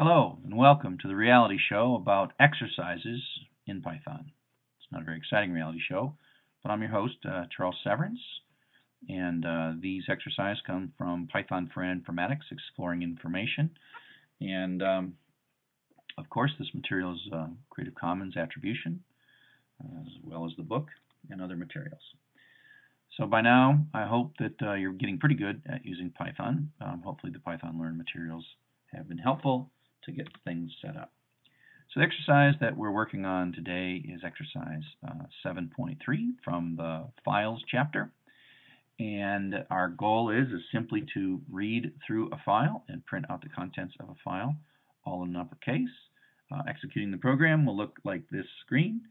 Hello and welcome to the reality show about exercises in Python. It's not a very exciting reality show, but I'm your host, uh, Charles Severance, and uh, these exercises come from Python for Informatics, Exploring Information. And um, of course, this material is uh, Creative Commons attribution, as well as the book and other materials. So by now, I hope that uh, you're getting pretty good at using Python. Um, hopefully the Python Learn materials have been helpful to get things set up. So the exercise that we're working on today is exercise uh, 7.3 from the files chapter. And our goal is, is simply to read through a file and print out the contents of a file, all in uppercase. Uh, executing the program will look like this screen.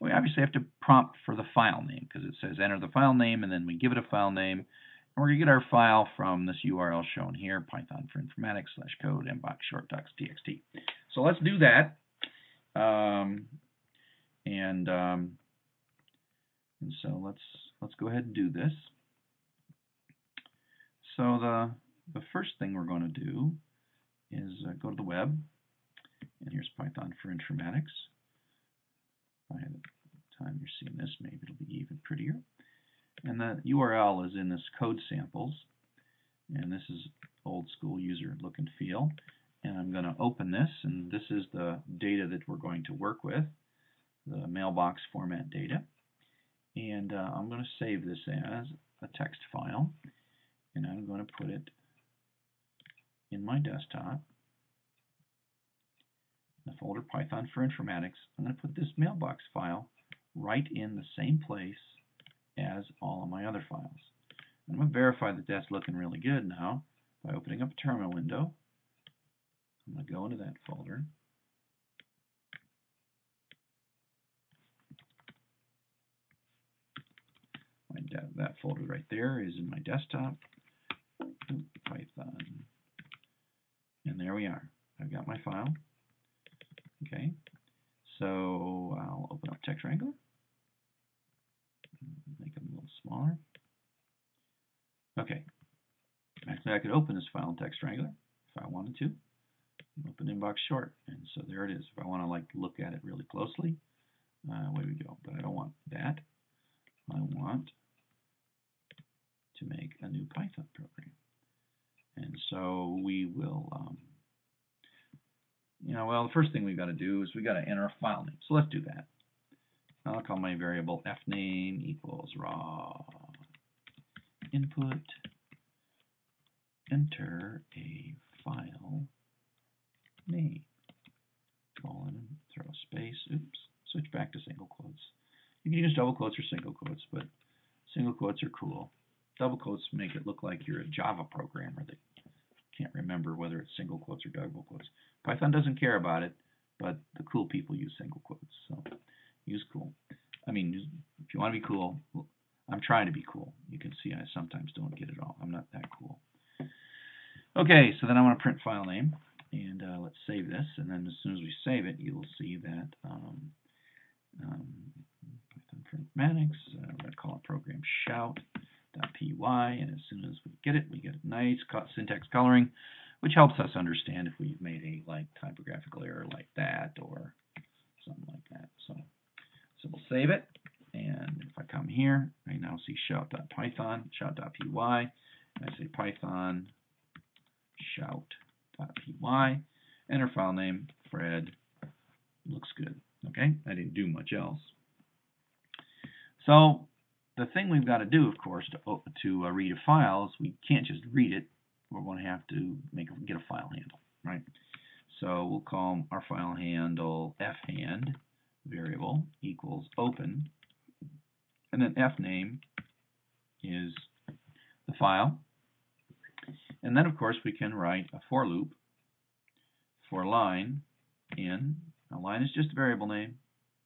We obviously have to prompt for the file name because it says enter the file name and then we give it a file name and we're going to get our file from this URL shown here, Python for Informatics slash code mbox short docs txt. So let's do that. Um, and um, and so let's let's go ahead and do this. So the the first thing we're going to do is uh, go to the web, and here's Python for Informatics. By the time you're seeing this, maybe it'll be even prettier. And the URL is in this code samples. And this is old school user look and feel. And I'm going to open this, and this is the data that we're going to work with, the mailbox format data. And uh, I'm going to save this as a text file, and I'm going to put it in my desktop, the folder Python for Informatics. I'm going to put this mailbox file right in the same place as all of my other files. I'm going to verify that that's looking really good now by opening up a terminal window. I'm going to go into that folder. My that folder right there is in my desktop, Python. And there we are. I've got my file. Okay, so I'll open up Text Wrangler make them a little smaller. Okay, actually I could open this file in Text Wrangler if I wanted to. Open mbox short, and so there it is. If I want to like look at it really closely, uh, away we go. But I don't want that. I want to make a new Python program. And so we will, um, you know, well, the first thing we've got to do is we've got to enter a file name. So let's do that. I'll call my variable fname equals raw input. Enter a file name colon throw a space. Oops switch back to single quotes. You can use double quotes or single quotes but single quotes are cool. Double quotes make it look like you're a Java programmer that can't remember whether it's single quotes or double quotes. Python doesn't care about it but the cool people use single quotes so use cool. I mean, if you want to be cool, I'm trying to be cool. You can see I sometimes don't get it all. I'm not that cool. Okay, so then I want to print file name, and uh, let's save this. And then as soon as we save it, you'll see that um, um, Python for Informatics. Uh, we're going to call it program shout.py, and as soon as we get it, we get a nice syntax coloring, which helps us understand if we've made a like typographical error like that or something like that. So. So we'll save it. And if I come here, I now see shout.python, shout.py. I say python shout.py. Enter file name, Fred. Looks good. Okay, I didn't do much else. So the thing we've got to do, of course, to, to uh, read a file is we can't just read it. We're going to have to make get a file handle, right? So we'll call our file handle fhand variable equals open, and then fname is the file. And then, of course, we can write a for loop for line in. Now, line is just a variable name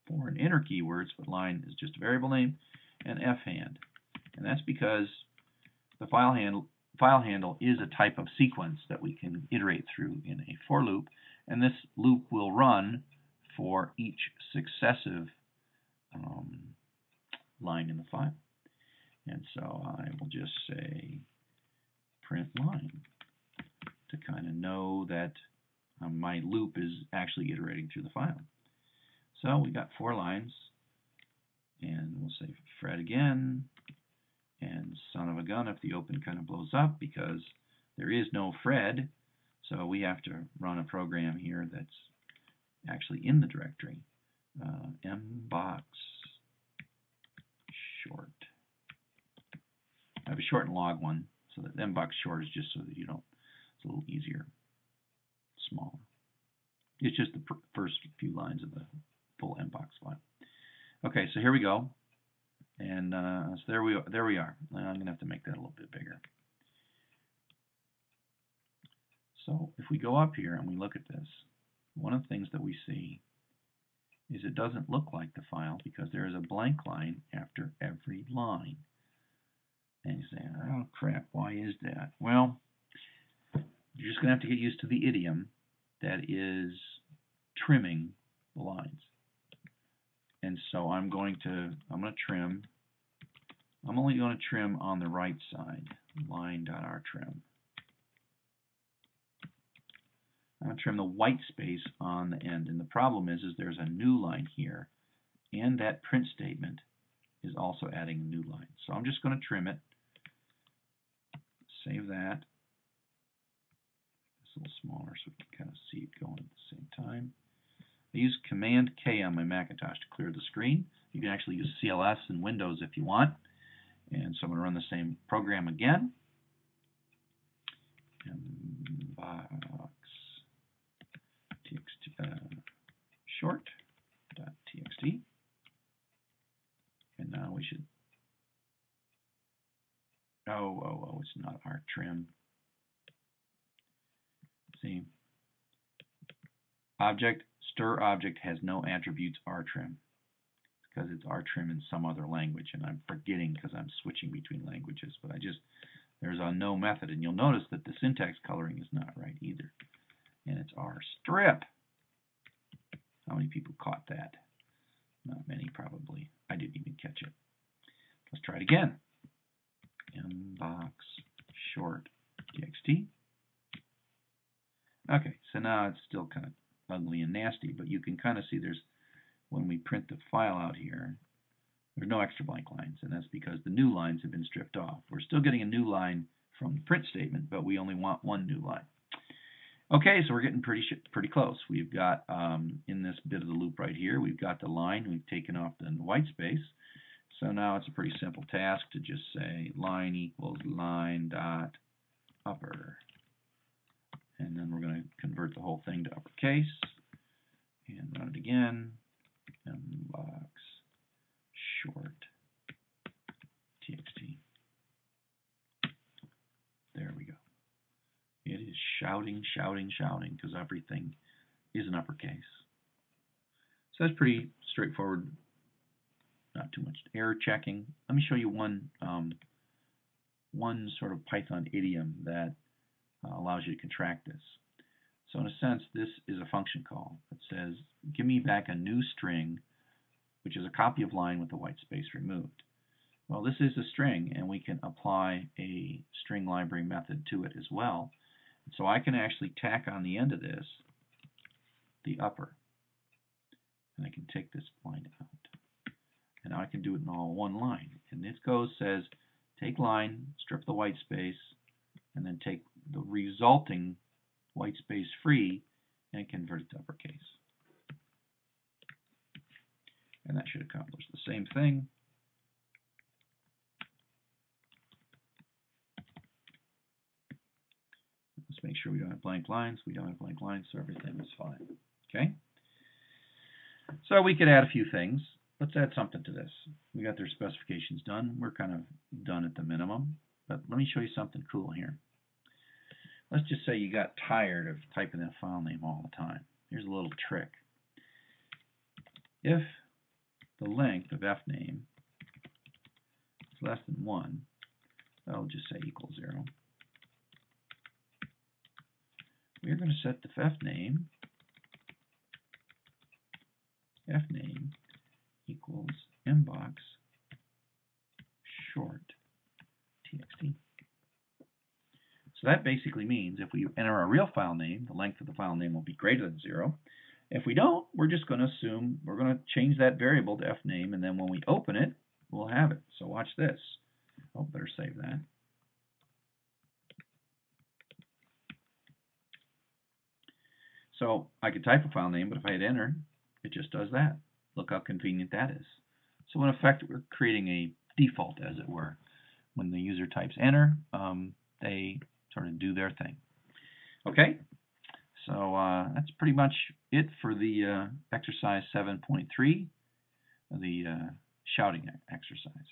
for an inner keywords, but line is just a variable name, and fhand. And that's because the file handle, file handle is a type of sequence that we can iterate through in a for loop, and this loop will run for each successive um, line in the file. And so I will just say print line to kind of know that Um, my loop is actually iterating through the file. So we got four lines, and we'll say Fred again, and son of a gun if the open kind of blows up because there is no Fred, so we have to run a program here that's actually in the directory. Uh, mbox short. I have a short and log one, so that mbox short is just so that you don't, it's a little easier, smaller. It's just the first few lines of the full mbox file. Okay, so here we go. And uh, so there we there we are. I'm going to have to make that a little bit bigger. So if we go up here and we look at this, one of the things that we see is it doesn't look like the file because there is a blank line after every line. And you say, oh crap, why is that? Well, you're just going to have to get used to the idiom that is trimming the lines. And so I'm going to, I'm going to trim, I'm only going to trim on the right side, line.rtrim. I'm going to trim the white space on the end. And the problem is, is there's a new line here, and that print statement is also adding a new line. So I'm just going to trim it, save that. It's a little smaller so we can kind of see it going at the same time. I use Command K on my Macintosh to clear the screen. You can actually use CLS in Windows if you want. And so I'm going to run the same program again. txt uh, short.txt. And now we should, oh, it's not our trim. See, object Stir object has no attributes rtrim because it's R trim in some other language, and I'm forgetting because I'm switching between languages. But I just there's a no method, and you'll notice that the syntax coloring is not right either, and it's rstrip. How many people caught that? Not many, probably. I didn't even catch it. Let's try it again. Mbox short txt. Okay, so now it's still kind of ugly and nasty, but you can kind of see there's, when we print the file out here, there's no extra blank lines, and that's because the new lines have been stripped off. We're still getting a new line from the print statement, but we only want one new line. Okay, so we're getting pretty pretty close. We've got, um, in this bit of the loop right here, we've got the line, we've taken off the white space. So now it's a pretty simple task to just say line equals line dot upper. And then we're going to convert the whole thing to uppercase. And run it again. Mbox short txt. There we go. It is shouting shouting shouting because everything is an uppercase. So that's pretty straightforward not too much error checking let me show you one um, one sort of Python idiom that uh, allows you to contract this. So in a sense, this is a function call that says, give me back a new string, which is a copy of line with the white space removed. Well, this is a string, and we can apply a string library method to it as well. So I can actually tack on the end of this the upper. And I can take this line out. And I can do it in all one line. And this goes, says, take line, strip the white space, and then take the resulting white space free and convert it to uppercase. And that should accomplish the same thing. Let's make sure we don't have blank lines. We don't have blank lines, so everything is fine. Okay? So we could add a few things. Let's add something to this. We got their specifications done. We're kind of done at the minimum. But let me show you something cool here. Let's just say you got tired of typing that file name all the time. Here's a little trick. If the length of fname is less than 1, I'll just say equals 0. We're going to set the fname fname equals mbox short txt. So that basically means if we enter a real file name, the length of the file name will be greater than zero. If we don't, we're just going to assume we're going to change that variable to fname, and then when we open it, we'll have it. So watch this. Oh, better save that. So I could type a file name, but if I hit enter, it just does that. Look how convenient that is. So in effect, we're creating a default, as it were. When the user types enter, um, they sort of do their thing. Okay, so uh, that's pretty much it for the uh, exercise 7.3, the uh, shouting exercise.